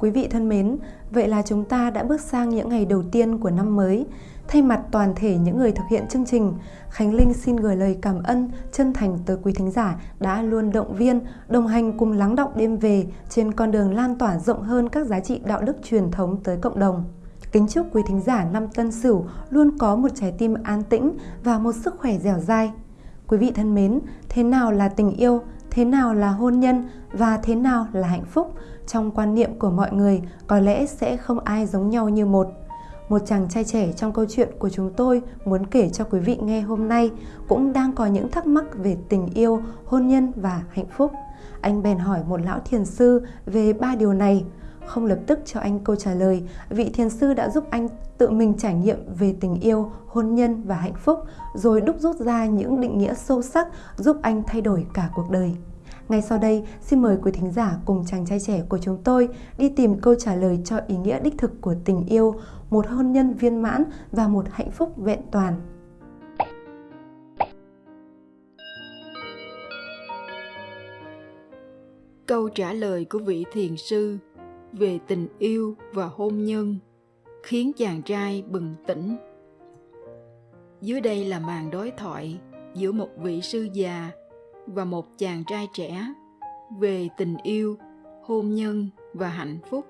Quý vị thân mến, vậy là chúng ta đã bước sang những ngày đầu tiên của năm mới. Thay mặt toàn thể những người thực hiện chương trình, Khánh Linh xin gửi lời cảm ơn chân thành tới quý thính giả đã luôn động viên, đồng hành cùng lắng động đêm về trên con đường lan tỏa rộng hơn các giá trị đạo đức truyền thống tới cộng đồng. Kính chúc quý thính giả năm Tân Sửu luôn có một trái tim an tĩnh và một sức khỏe dẻo dai. Quý vị thân mến, thế nào là tình yêu, thế nào là hôn nhân và thế nào là hạnh phúc trong quan niệm của mọi người có lẽ sẽ không ai giống nhau như một một chàng trai trẻ trong câu chuyện của chúng tôi muốn kể cho quý vị nghe hôm nay cũng đang có những thắc mắc về tình yêu, hôn nhân và hạnh phúc. Anh bèn hỏi một lão thiền sư về ba điều này. Không lập tức cho anh câu trả lời, vị thiền sư đã giúp anh tự mình trải nghiệm về tình yêu, hôn nhân và hạnh phúc, rồi đúc rút ra những định nghĩa sâu sắc giúp anh thay đổi cả cuộc đời. Ngay sau đây, xin mời quý thính giả cùng chàng trai trẻ của chúng tôi đi tìm câu trả lời cho ý nghĩa đích thực của tình yêu, một hôn nhân viên mãn và một hạnh phúc vẹn toàn. Câu trả lời của vị thiền sư về tình yêu và hôn nhân khiến chàng trai bừng tỉnh. Dưới đây là màn đối thoại giữa một vị sư già và một chàng trai trẻ về tình yêu, hôn nhân và hạnh phúc.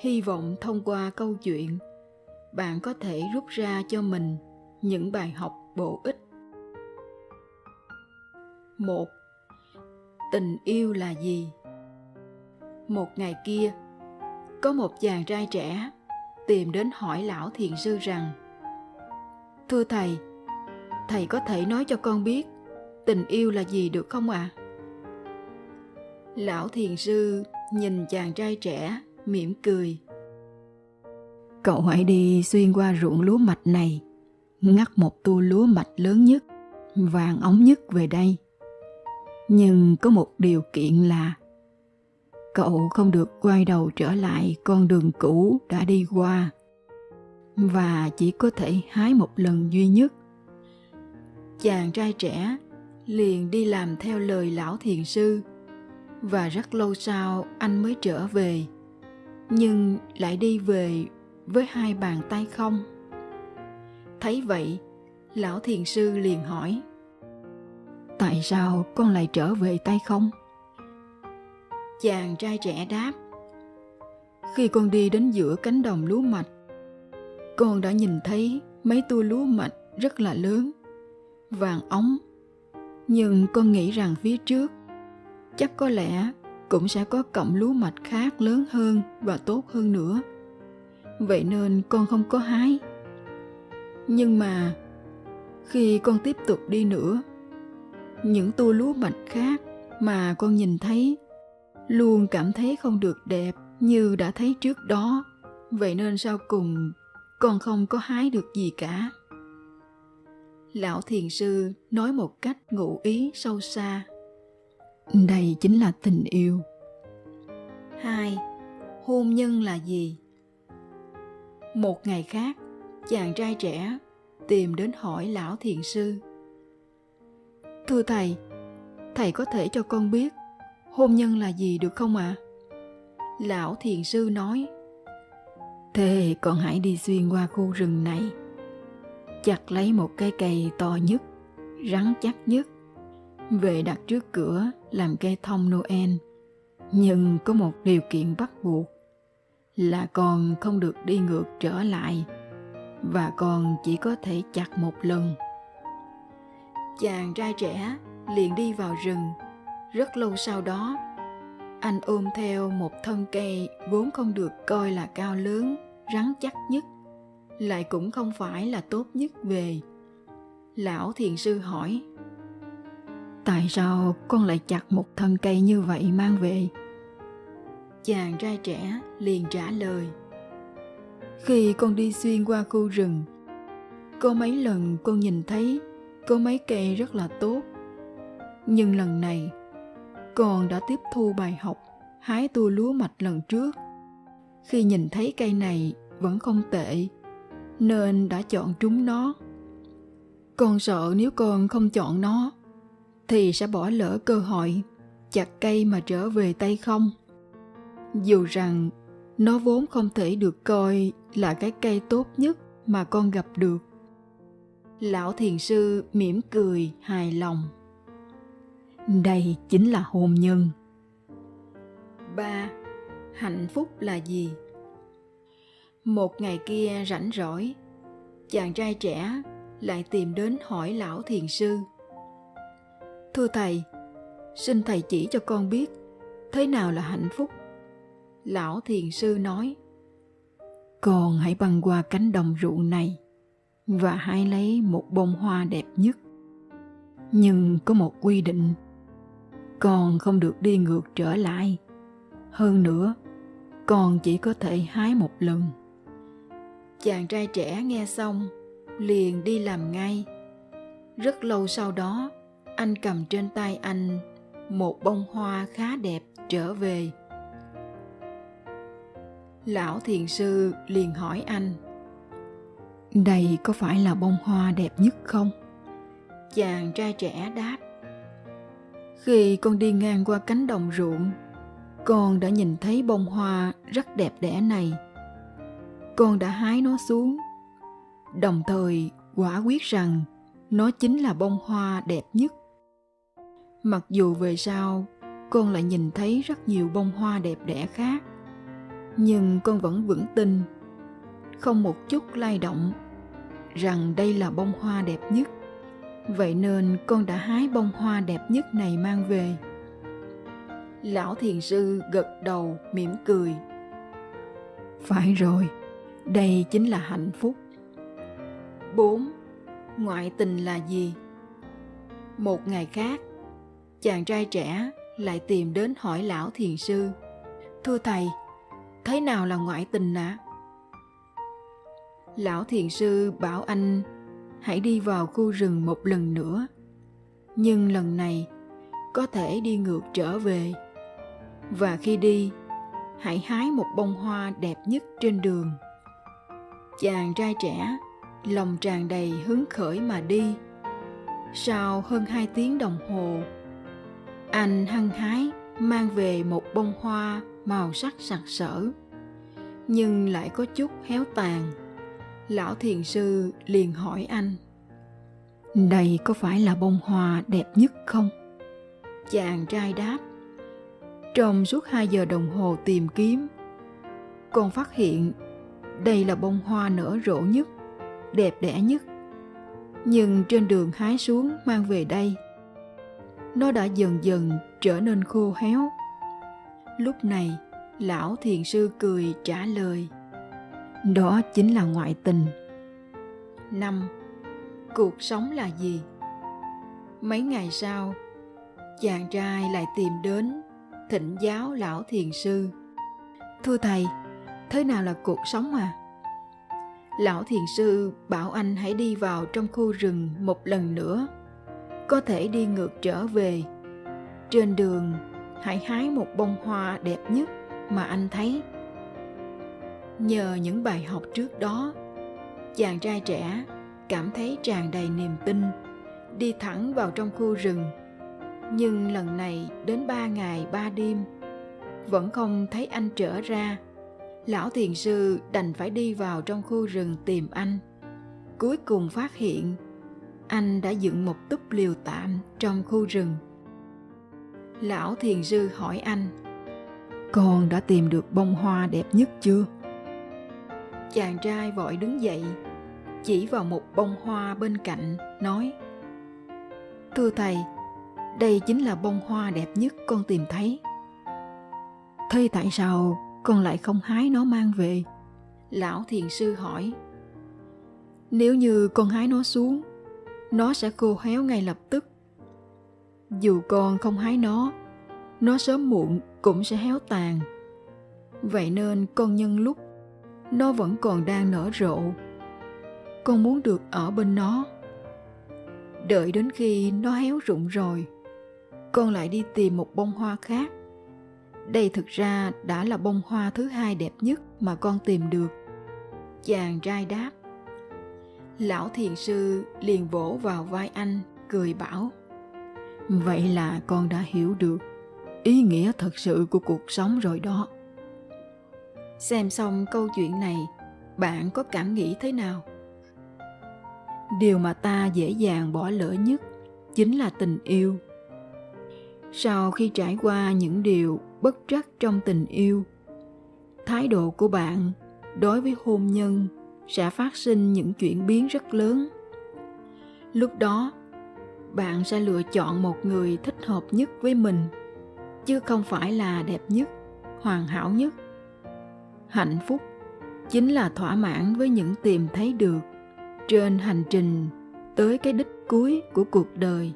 Hy vọng thông qua câu chuyện, bạn có thể rút ra cho mình những bài học bổ ích. một Tình yêu là gì? Một ngày kia, có một chàng trai trẻ tìm đến hỏi lão thiền sư rằng Thưa thầy, thầy có thể nói cho con biết tình yêu là gì được không ạ? À? Lão thiền sư nhìn chàng trai trẻ, mỉm cười. Cậu hãy đi xuyên qua ruộng lúa mạch này, ngắt một tua lúa mạch lớn nhất, vàng ống nhất về đây. Nhưng có một điều kiện là cậu không được quay đầu trở lại con đường cũ đã đi qua. Và chỉ có thể hái một lần duy nhất. Chàng trai trẻ liền đi làm theo lời lão thiền sư. Và rất lâu sau anh mới trở về. Nhưng lại đi về với hai bàn tay không. Thấy vậy, lão thiền sư liền hỏi, tại sao con lại trở về tay không? Chàng trai trẻ đáp, khi con đi đến giữa cánh đồng lúa mạch, con đã nhìn thấy mấy tua lúa mạch rất là lớn, vàng ống. Nhưng con nghĩ rằng phía trước chắc có lẽ cũng sẽ có cọng lúa mạch khác lớn hơn và tốt hơn nữa. Vậy nên con không có hái. Nhưng mà khi con tiếp tục đi nữa, những tua lúa mạch khác mà con nhìn thấy luôn cảm thấy không được đẹp như đã thấy trước đó. Vậy nên sau cùng, con không có hái được gì cả. Lão thiền sư nói một cách ngụ ý sâu xa. Đây chính là tình yêu. Hai, hôn nhân là gì? Một ngày khác, chàng trai trẻ tìm đến hỏi lão thiền sư. Thưa thầy thầy có thể cho con biết hôn nhân là gì được không ạ à? lão thiền sư nói thế con hãy đi xuyên qua khu rừng này chặt lấy một cái cây to nhất, rắn chắc nhất, về đặt trước cửa làm cây thông Noel. Nhưng có một điều kiện bắt buộc là con không được đi ngược trở lại và con chỉ có thể chặt một lần. Chàng trai trẻ liền đi vào rừng. Rất lâu sau đó, anh ôm theo một thân cây vốn không được coi là cao lớn, rắn chắc nhất lại cũng không phải là tốt nhất về. Lão thiền sư hỏi tại sao con lại chặt một thân cây như vậy mang về? Chàng trai trẻ liền trả lời khi con đi xuyên qua khu rừng có mấy lần con nhìn thấy có mấy cây rất là tốt nhưng lần này con đã tiếp thu bài học, hái tua lúa mạch lần trước. Khi nhìn thấy cây này, vẫn không tệ, nên đã chọn trúng nó. Con sợ nếu con không chọn nó, thì sẽ bỏ lỡ cơ hội, chặt cây mà trở về tay không. Dù rằng, nó vốn không thể được coi là cái cây tốt nhất mà con gặp được. Lão thiền sư mỉm cười hài lòng đây chính là hôn nhân. Ba hạnh phúc là gì? Một ngày kia rảnh rỗi chàng trai trẻ lại tìm đến hỏi lão thiền sư. Thưa thầy xin thầy chỉ cho con biết thế nào là hạnh phúc? Lão thiền sư nói con hãy băng qua cánh đồng ruộng này và hãy lấy một bông hoa đẹp nhất. Nhưng có một quy định con không được đi ngược trở lại. Hơn nữa con chỉ có thể hái một lần. Chàng trai trẻ nghe xong, liền đi làm ngay. Rất lâu sau đó, anh cầm trên tay anh một bông hoa khá đẹp trở về. Lão thiền sư liền hỏi anh, đây có phải là bông hoa đẹp nhất không? Chàng trai trẻ đáp khi con đi ngang qua cánh đồng ruộng, con đã nhìn thấy bông hoa rất đẹp đẽ này. Con đã hái nó xuống. Đồng thời, quả quyết rằng nó chính là bông hoa đẹp nhất. Mặc dù về sau, con lại nhìn thấy rất nhiều bông hoa đẹp đẽ khác, nhưng con vẫn vững tin, không một chút lay động, rằng đây là bông hoa đẹp nhất vậy nên con đã hái bông hoa đẹp nhất này mang về lão thiền sư gật đầu mỉm cười phải rồi đây chính là hạnh phúc 4. Ngoại tình là gì? Một ngày khác, chàng trai trẻ lại tìm đến hỏi lão thiền sư. Thưa thầy, thế nào là ngoại tình ạ? À? Lão thiền sư bảo anh hãy đi vào khu rừng một lần nữa. Nhưng lần này có thể đi ngược trở về. Và khi đi, hãy hái một bông hoa đẹp nhất trên đường. Chàng trai trẻ lòng tràn đầy hứng khởi mà đi. Sau hơn hai tiếng đồng hồ, anh hăng hái mang về một bông hoa màu sắc sặc sỡ, nhưng lại có chút héo tàn. Lão thiền sư liền hỏi anh, đây có phải là bông hoa đẹp nhất không? Chàng trai đáp, trong suốt hai giờ đồng hồ tìm kiếm, con phát hiện đây là bông hoa nở rộ nhất đẹp đẽ nhất nhưng trên đường hái xuống mang về đây nó đã dần dần trở nên khô héo lúc này lão thiền sư cười trả lời đó chính là ngoại tình. Năm, cuộc sống là gì? Mấy ngày sau, chàng trai lại tìm đến thỉnh giáo lão thiền sư. Thưa thầy, thế nào là cuộc sống à lão thiền sư bảo anh hãy đi vào trong khu rừng một lần nữa, có thể đi ngược trở về. Trên đường, hãy hái một bông hoa đẹp nhất mà anh thấy nhờ những bài học trước đó, chàng trai trẻ cảm thấy tràn đầy niềm tin, đi thẳng vào trong khu rừng. Nhưng lần này đến ba ngày ba đêm, vẫn không thấy anh trở ra. Lão thiền sư đành phải đi vào trong khu rừng tìm anh. Cuối cùng phát hiện, anh đã dựng một túp liều tạm trong khu rừng. Lão thiền sư hỏi anh, con đã tìm được bông hoa đẹp nhất chưa? Chàng trai vội đứng dậy, chỉ vào một bông hoa bên cạnh, nói, thưa thầy, đây chính là bông hoa đẹp nhất con tìm thấy. Thế tại sao con lại không hái nó mang về? Lão thiền sư hỏi, nếu như con hái nó xuống, nó sẽ khô héo ngay lập tức. Dù con không hái nó nó sớm muộn cũng sẽ héo tàn. Vậy nên con nhân lúc nó vẫn còn đang nở rộ. Con muốn được ở bên nó. Đợi đến khi nó héo rụng rồi, con lại đi tìm một bông hoa khác. Đây thực ra đã là bông hoa thứ hai đẹp nhất mà con tìm được. Chàng trai đáp. Lão thiền sư liền vỗ vào vai anh, cười bảo. Vậy là con đã hiểu được ý nghĩa thật sự của cuộc sống rồi đó xem xong câu chuyện này, bạn có cảm nghĩ thế nào? Điều mà ta dễ dàng bỏ lỡ nhất chính là tình yêu. Sau khi trải qua những điều bất trắc trong tình yêu, thái độ của bạn đối với hôn nhân sẽ phát sinh những chuyển biến rất lớn. Lúc đó, bạn sẽ lựa chọn một người thích hợp nhất với mình, chứ không phải là đẹp nhất, hoàn hảo nhất hạnh phúc chính là thỏa mãn với những tìm thấy được trên hành trình tới cái đích cuối của cuộc đời.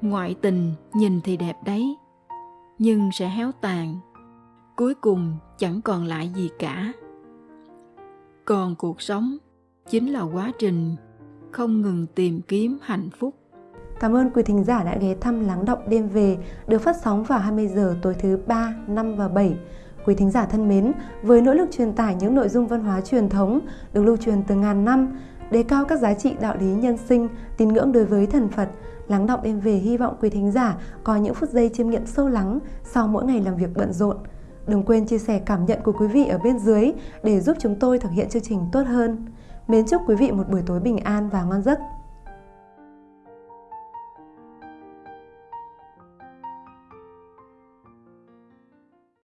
Ngoại tình nhìn thì đẹp đấy nhưng sẽ héo tàn cuối cùng chẳng còn lại gì cả. Còn cuộc sống chính là quá trình không ngừng tìm kiếm hạnh phúc. Cảm ơn quý thính giả đã ghé thăm Lắng Động Đêm Về. Được phát sóng vào 20 giờ tối thứ 3, 5 và 7. Quý thính giả thân mến, với nỗ lực truyền tải những nội dung văn hóa truyền thống được lưu truyền từ ngàn năm, đề cao các giá trị đạo lý nhân sinh, tín ngưỡng đối với thần Phật, Lắng Động Đêm Về hy vọng quý thính giả có những phút giây chiêm nghiệm sâu lắng sau mỗi ngày làm việc bận rộn. Đừng quên chia sẻ cảm nhận của quý vị ở bên dưới để giúp chúng tôi thực hiện chương trình tốt hơn. Mến chúc quý vị một buổi tối bình an và ngon giấc.